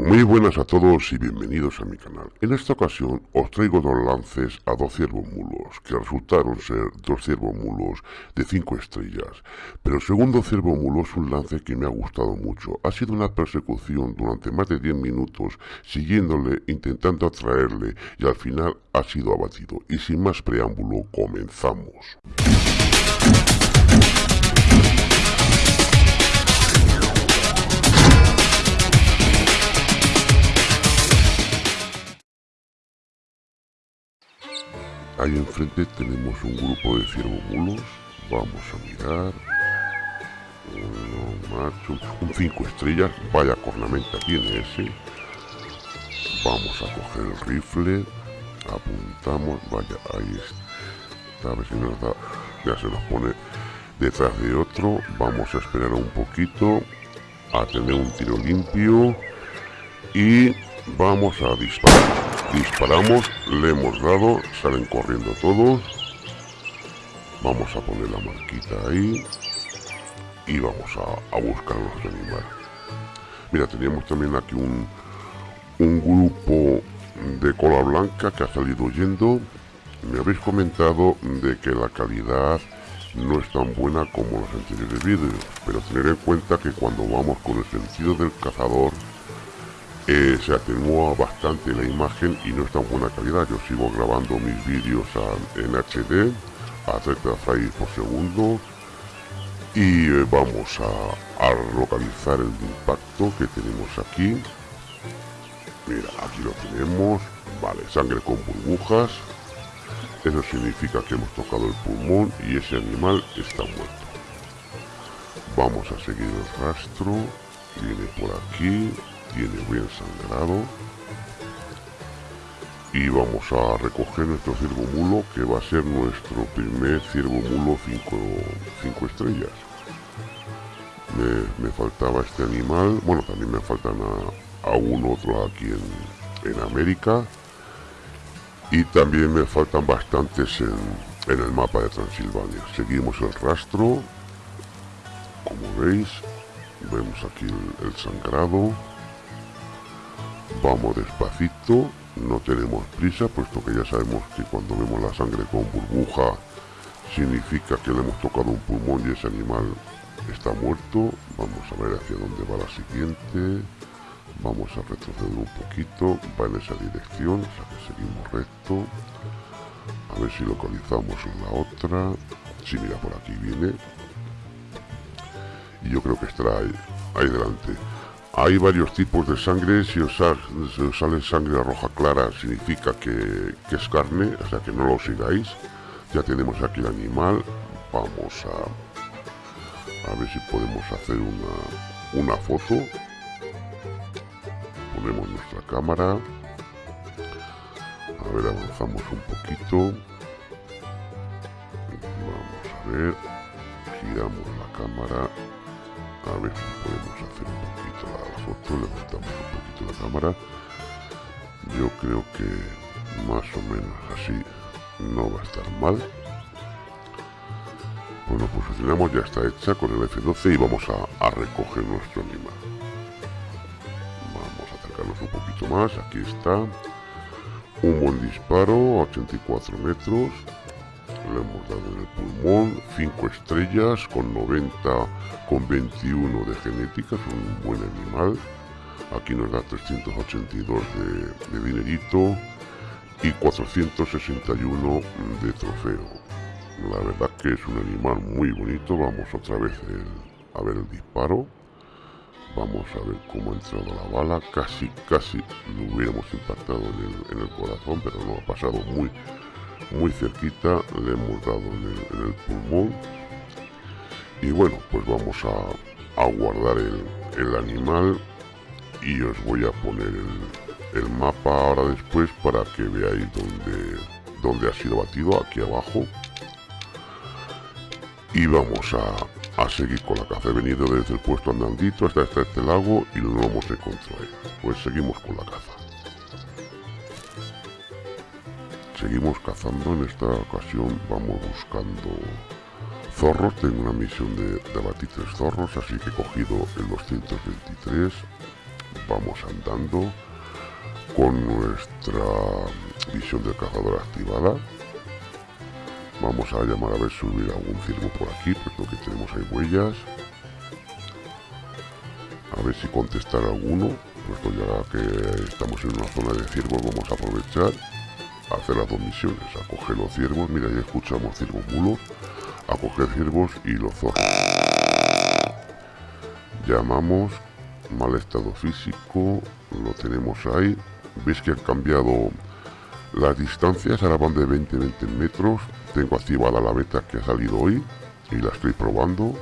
Muy buenas a todos y bienvenidos a mi canal. En esta ocasión os traigo dos lances a dos ciervos mulos, que resultaron ser dos ciervos mulos de 5 estrellas. Pero el segundo ciervo mulo es un lance que me ha gustado mucho. Ha sido una persecución durante más de 10 minutos, siguiéndole, intentando atraerle, y al final ha sido abatido. Y sin más preámbulo, comenzamos. Ahí enfrente tenemos un grupo de ciervomulos. Vamos a mirar. Uno macho, un 5 estrellas. Vaya cornamenta tiene ese. Vamos a coger el rifle. Apuntamos. Vaya, ahí está. A ver si nos da. Ya se nos pone detrás de otro. Vamos a esperar un poquito. A tener un tiro limpio. Y vamos a disparar. Disparamos, le hemos dado, salen corriendo todos. Vamos a poner la marquita ahí. Y vamos a, buscar a nuestro animal. Mira, teníamos también aquí un, un grupo de cola blanca que ha salido huyendo. Me habéis comentado de que la calidad no es tan buena como los anteriores vídeos, pero tener en cuenta que cuando vamos con el sentido del cazador eh, se atenúa bastante la imagen y no es tan buena calidad. Yo sigo grabando mis vídeos en HD a 30 frames por segundo y eh, vamos a, localizar el impacto que tenemos aquí. Mira, aquí lo tenemos. Vale, sangre con burbujas. Eso significa que hemos tocado el pulmón y ese animal está muerto. Vamos a seguir el rastro. Viene por aquí tiene bien sangrado y vamos a recoger nuestro ciervo mulo que va a ser nuestro primer ciervo mulo 5 estrellas. Me, faltaba este animal. Bueno también me faltan a, un otro aquí en, en, América. Y también me faltan bastantes en, en el mapa de Transilvania. Seguimos el rastro. Como veis vemos aquí el sangrado Vamos despacito, no tenemos prisa, puesto que ya sabemos que cuando vemos la sangre con burbuja significa que le hemos tocado un pulmón y ese animal está muerto. Vamos a ver hacia dónde va la siguiente. Vamos a retroceder un poquito, va en esa dirección, o sea que seguimos recto. A ver si localizamos la otra. Si mira, por aquí viene. Y yo creo que estará ahí, ahí delante. Hay varios tipos de sangre, si os, sale sangre roja clara significa que, es carne, o sea que no lo sigáis. Ya tenemos aquí el animal, vamos a, a ver si podemos hacer una, una foto. Ponemos nuestra cámara. A ver, avanzamos un poquito. Vamos a ver. Giramos la cámara. A ver si podemos hacer un poquito la, foto, levantamos un poquito la cámara. Yo creo que más o menos así no va a estar mal. Bueno, pues ya está hecha con el F12 y vamos a, a recoger nuestro animal. Vamos a acercarnos un poquito más, aquí está. Un buen disparo, 84 metros le hemos dado en el pulmón 5 estrellas con 90 con 21 de genética es un buen animal. Aquí nos da 382 de, de dinerito y 461 de trofeo. La verdad que es un animal muy bonito. Vamos otra vez a ver el disparo. Vamos a ver cómo ha entrado la bala. Casi casi lo hubiéramos impactado en el, en el corazón pero no ha pasado muy muy cerquita, le hemos dado en el, pulmón y bueno, pues vamos a, guardar el, animal y os voy a poner el, mapa ahora después para que veáis dónde, dónde ha sido batido, aquí abajo y vamos a, a, seguir con la caza. He venido desde el puesto andandito hasta este lago y lo hemos encontrado. Pues seguimos con la caza. Seguimos cazando, en esta ocasión vamos buscando zorros, tengo una misión de, de tres zorros, así que cogido el 223, vamos andando con nuestra visión del cazador activada. Vamos a llamar a ver subir algún ciervo por aquí porque que tenemos ahí huellas. A ver si contestar alguno puesto ya que estamos en una zona de ciervos vamos a aprovechar hacer las dos misiones a coger los ciervos mira ya escuchamos ciervos mulos a coger ciervos y los zorros llamamos mal estado físico lo tenemos ahí veis que han cambiado las distancias ahora van de 20 20 metros tengo activada la beta que ha salido hoy y la estoy probando.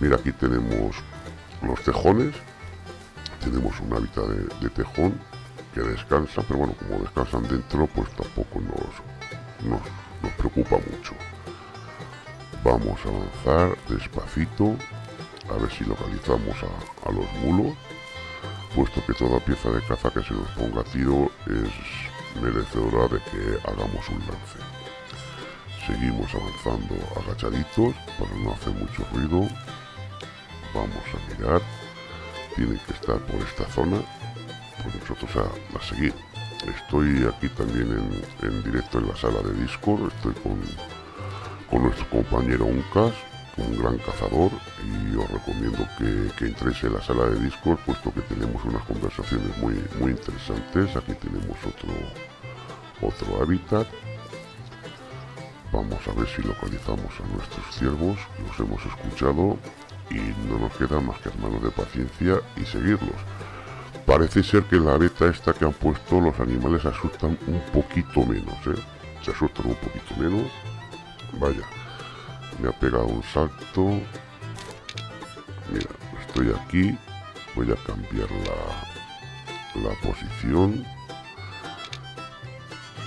Mira aquí tenemos los tejones tenemos un hábitat de, tejón que descansa pero bueno como descansan dentro pues tampoco nos, nos, preocupa mucho vamos a avanzar despacito a ver si localizamos a, a los mulos puesto que toda pieza de caza que se nos ponga a tiro es merecedora de que hagamos un lance. Seguimos avanzando agachaditos para no hacer mucho ruido. Vamos a mirar. Tienen que estar por esta zona. Nosotros a, seguir. Estoy aquí también en, directo en la sala de Discord. Estoy con, con nuestro compañero Uncas un gran cazador y os recomiendo que, que, entréis en la sala de Discord puesto que tenemos unas conversaciones muy, muy interesantes. Aquí tenemos otro, otro hábitat. Vamos a ver si localizamos a nuestros ciervos, los hemos escuchado y no nos queda más que hermanos de paciencia y seguirlos. Parece ser que la beta esta que han puesto los animales asustan un poquito menos, ¿eh? Se asustan un poquito menos. Vaya, me ha pegado un salto. Mira estoy aquí. Voy a cambiar la, la posición.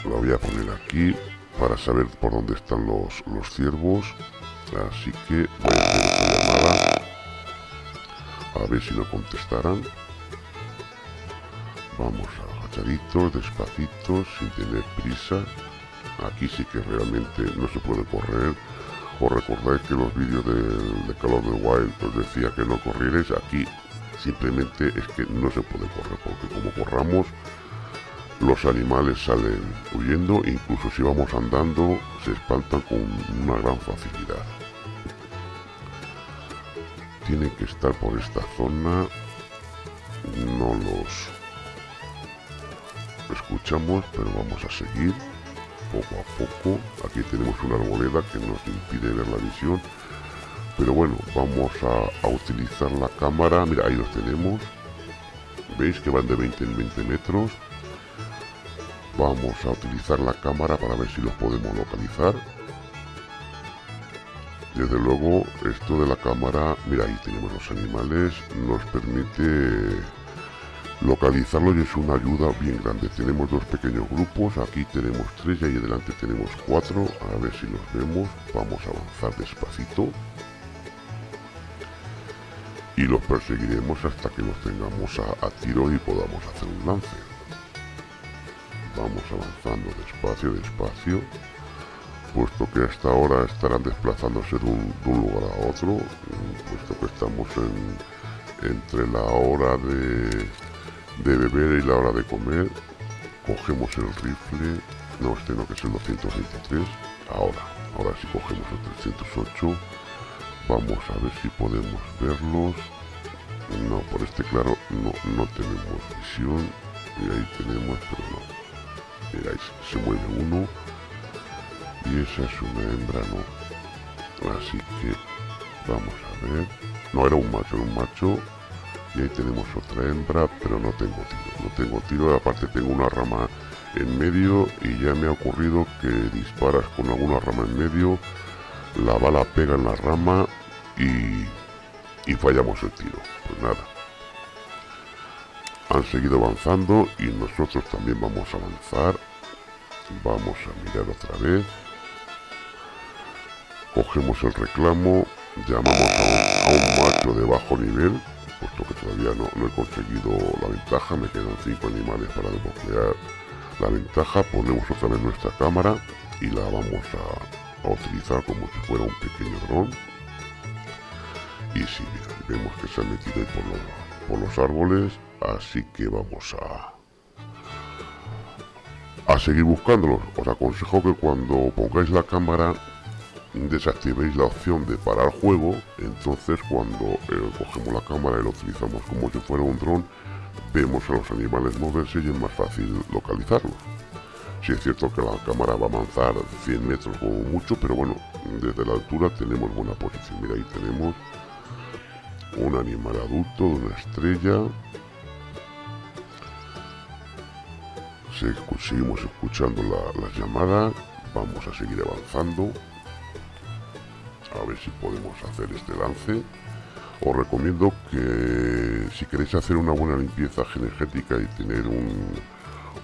La voy a poner aquí para saber por dónde están los, los ciervos. Así que voy a hacer esta llamada. A ver si lo contestarán vamos agachaditos despacito sin tener prisa. Aquí sí que realmente no se puede correr. Os recordáis que los vídeos de, de Call of the Wild os decía que no corrierais, aquí simplemente es que no se puede correr, porque como corramos, los animales salen huyendo, incluso si vamos andando, se espantan con una gran facilidad. Tienen que estar por esta zona, no los escuchamos, pero vamos a seguir poco a poco. Aquí tenemos una arboleda que nos impide ver la visión. Pero bueno, vamos a, utilizar la cámara. Mira, ahí los tenemos. Veis que van de 20 en 20 metros. Vamos a utilizar la cámara para ver si los podemos localizar. Desde luego, esto de la cámara, mira, ahí tenemos los animales, nos permite localizarlo y es una ayuda bien grande. Tenemos dos pequeños grupos. Aquí tenemos tres y ahí adelante tenemos cuatro. A ver si los vemos. Vamos a avanzar despacito. Y los perseguiremos hasta que los tengamos a, tiro y podamos hacer un lance. Vamos avanzando despacio despacio puesto que hasta ahora estarán desplazándose de un, lugar a otro puesto que estamos en, entre la hora de de beber y la hora de comer cogemos el rifle no este no que es el 223 ahora ahora si cogemos el 308 vamos a ver si podemos verlos. No por este claro no no tenemos visión y ahí tenemos pero no. Miráis se mueve uno y esa es una hembra no así que vamos a ver. No era un macho era un macho ahí tenemos otra hembra pero no tengo tiro no tengo tiro. Aparte tengo una rama en medio y ya me ha ocurrido que disparas con alguna rama en medio la bala pega en la rama y, y fallamos el tiro. Pues nada. Han seguido avanzando y nosotros también vamos a avanzar. Vamos a mirar otra vez. Cogemos el reclamo llamamos a un macho de bajo nivel puesto que todavía no, he conseguido la ventaja, me quedan 5 animales para desbloquear la ventaja, ponemos otra vez nuestra cámara y la vamos a, utilizar como si fuera un pequeño dron y si vemos que se ha metido ahí por, por los árboles, así que vamos a a seguir buscándolos. Os aconsejo que cuando pongáis la cámara desactivéis la opción de parar juego, entonces cuando eh, cogemos la cámara y lo utilizamos como si fuera un dron, vemos a los animales moverse y es más fácil localizarlos. Si es cierto que la cámara va a avanzar 100 metros o mucho, pero bueno, desde la altura tenemos buena posición. Mira, ahí tenemos un animal adulto de una estrella. seguimos escuchando la, las llamadas. Vamos a seguir avanzando. A ver si podemos hacer este lance. Os recomiendo que si queréis hacer una buena limpieza genética y tener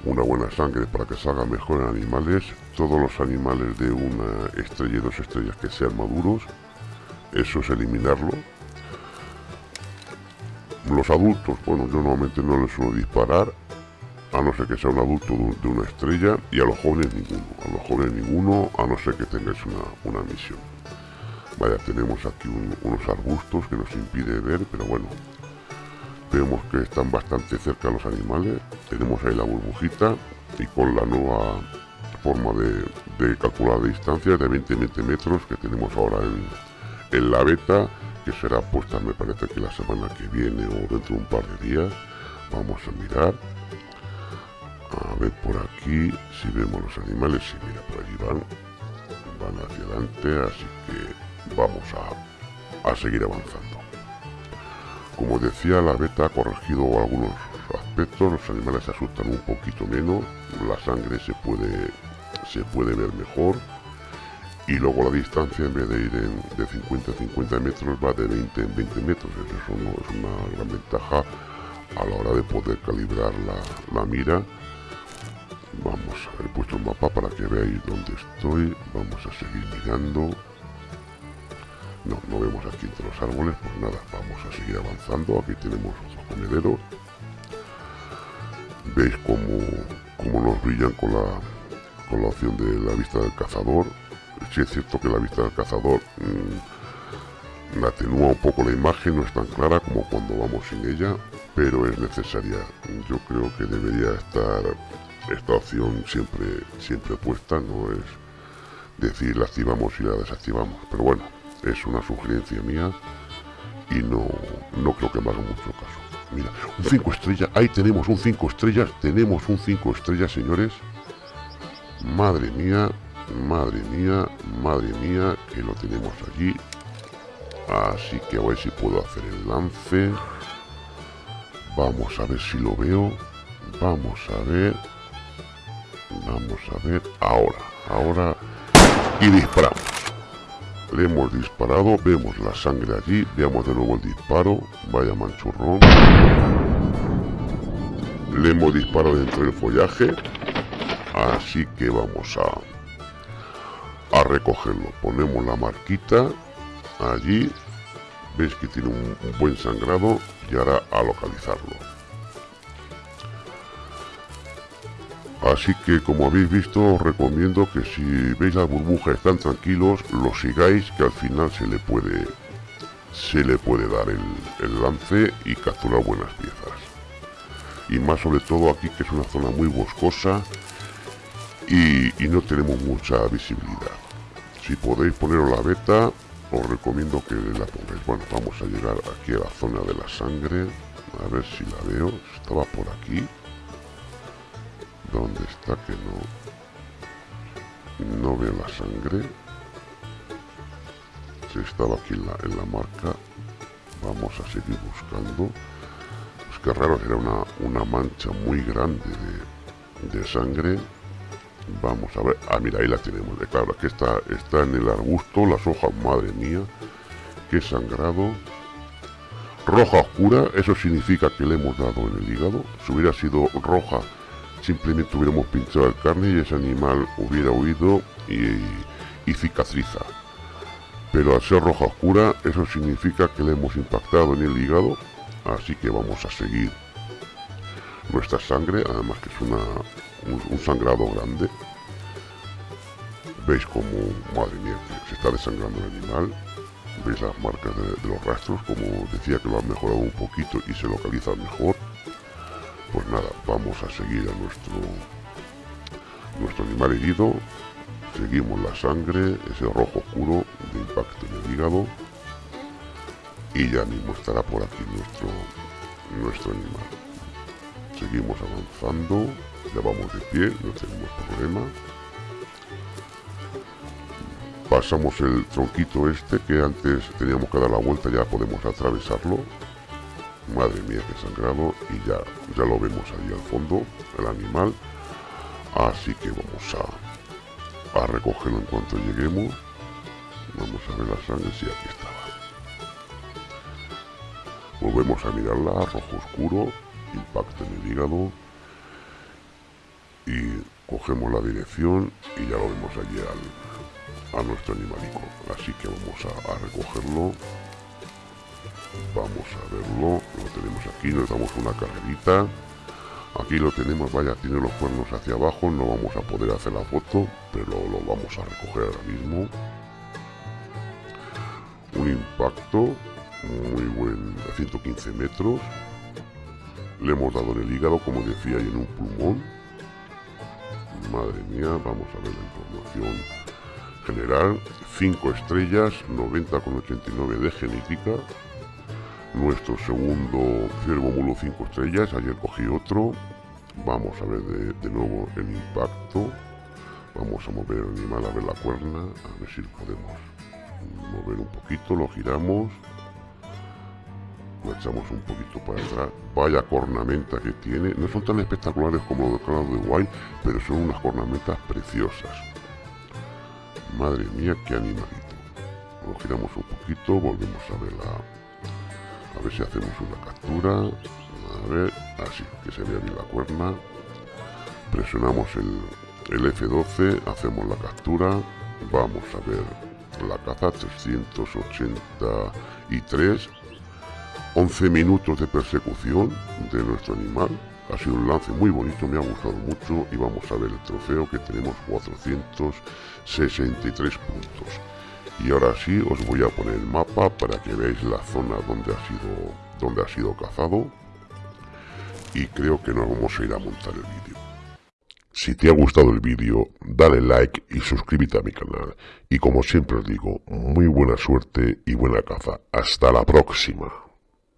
una buena sangre para que salga mejor en animales, todos los animales de una estrella y dos estrellas que sean maduros, eso es eliminarlo los adultos, bueno, yo normalmente no les suelo disparar, a no ser que sea un adulto de, una estrella, y a los jóvenes ninguno, a los jóvenes ninguno, a no ser que tengáis una, misión. Vaya, tenemos aquí unos arbustos que nos impide ver, pero bueno, vemos que están bastante cerca los animales, tenemos ahí la burbujita, y con la nueva forma de, calcular la distancia de 20-20 metros que tenemos ahora en, la beta, que será puesta me parece que la semana que viene o dentro de un par de días. Vamos a mirar. A ver por aquí si vemos los animales. Si mira por allí van. Van hacia adelante así que vamos a, a seguir avanzando. Como decía la beta ha corregido algunos aspectos los animales se asustan un poquito menos la sangre se puede se puede ver mejor y luego la distancia en vez de ir de 50 a 50 metros va de 20 en 20 metros. Eso no es una gran ventaja a la hora de poder calibrar la, mira. Vamos ver puesto el mapa para que veáis dónde estoy. Vamos a seguir mirando aquí entre los árboles pues nada, vamos a seguir avanzando. Aquí tenemos otros comederos veis cómo, cómo nos brillan con la, con la opción de la vista del cazador. Si es cierto que la vista del cazador mmm, atenúa un poco la imagen, no es tan clara como cuando vamos sin ella, pero es necesaria. Yo creo que debería estar esta opción siempre, siempre puesta, no es decir la activamos y la desactivamos, pero bueno, es una sugerencia mía y no, no creo que me haga mucho caso. Mira, un 5 estrellas, ahí tenemos un 5 estrellas, tenemos un 5 estrellas, señores. Madre mía, Madre mía, madre mía, que lo tenemos allí. Así que a ver si puedo hacer el lance. Vamos a ver si lo veo. Vamos a ver. Vamos a ver. Ahora, ahora. Y disparamos. Le hemos disparado. Vemos la sangre allí. Veamos de nuevo el disparo. Vaya manchurrón. Le hemos disparado dentro del follaje. Así que vamos a a recogerlo. Ponemos la marquita allí. Veis que tiene un, buen sangrado y ahora a localizarlo. Así que como habéis visto os recomiendo que si veis la burbuja están tranquilos, lo sigáis que al final se le puede se le puede dar el, lance y capturar buenas piezas. Y más sobre todo aquí que es una zona muy boscosa y, y no tenemos mucha visibilidad. Si podéis poneros la beta, os recomiendo que la pongáis. Bueno, vamos a llegar aquí a la zona de la sangre. A ver si la veo. Estaba por aquí. ¿Dónde está que no? No veo la sangre. Si estaba aquí en la, en la marca. Vamos a seguir buscando. Es que raro, era una, una mancha muy grande de, de sangre Vamos a ver. Ah, mira, ahí la tenemos. Eh, claro, que está, está en el arbusto. Las hojas, madre mía. Qué sangrado. Roja oscura. Eso significa que le hemos dado en el hígado. Si hubiera sido roja, simplemente hubiéramos pinchado el carne y ese animal hubiera huido y, y cicatriza. Pero al ser roja oscura, eso significa que le hemos impactado en el hígado. Así que vamos a seguir nuestra sangre. Además que es una, un, sangrado grande. Veis como, madre mía, se está desangrando el animal. veis las marcas de, los rastros como decía que lo han mejorado un poquito y se localiza mejor vamos a seguir a nuestro nuestro animal herido. Seguimos la sangre ese rojo oscuro de impacto en el hígado. Y ya mismo estará por aquí nuestro nuestro animal. Seguimos avanzando ya vamos de pie no tenemos problema. Pasamos el tronquito este que antes teníamos que dar la vuelta ya podemos atravesarlo madre mía que sangrado. Y ya ya lo vemos ahí al fondo el animal. Así que vamos a, a recogerlo en cuanto lleguemos. Vamos a ver la sangre si aquí estaba. Volvemos a mirarla rojo oscuro impacto en el hígado. Y cogemos la dirección y ya lo vemos allí al, a nuestro animalico. Así que vamos a, recogerlo vamos a verlo. Lo tenemos aquí nos damos una carrerita. Aquí lo tenemos vaya tiene los cuernos hacia abajo no vamos a poder hacer la foto pero lo vamos a recoger ahora mismo. Un impacto muy buen a 115 metros. Le hemos dado en el hígado como decía y en un pulmón madre mía vamos a ver la información general. 5 estrellas 90,89 de genética nuestro segundo ciervo mulo 5 estrellas. Ayer cogí otro. Vamos a ver de, nuevo el impacto. Vamos a mover el animal a ver la cuerna a ver si podemos mover un poquito lo giramos. Lo echamos un poquito para atrás. Vaya cornamenta que tiene. No son tan espectaculares como los de de White pero son unas cornamentas preciosas. Madre mía, qué animalito. Lo giramos un poquito, volvemos a ver A ver si hacemos una captura. A ver, así, que se vea bien la cuerna. Presionamos el, el F12, hacemos la captura. Vamos a ver la caza 383. 11 minutos de persecución de nuestro animal ha sido un lance muy bonito, me ha gustado mucho y vamos a ver el trofeo que tenemos 463 puntos. Y ahora sí os voy a poner el mapa para que veáis la zona donde ha sido, donde ha sido cazado. Y creo que nos vamos a ir a montar el vídeo. Si te ha gustado el vídeo, dale like y suscríbete a mi canal. Y como siempre os digo, muy buena suerte y buena caza. Hasta la próxima.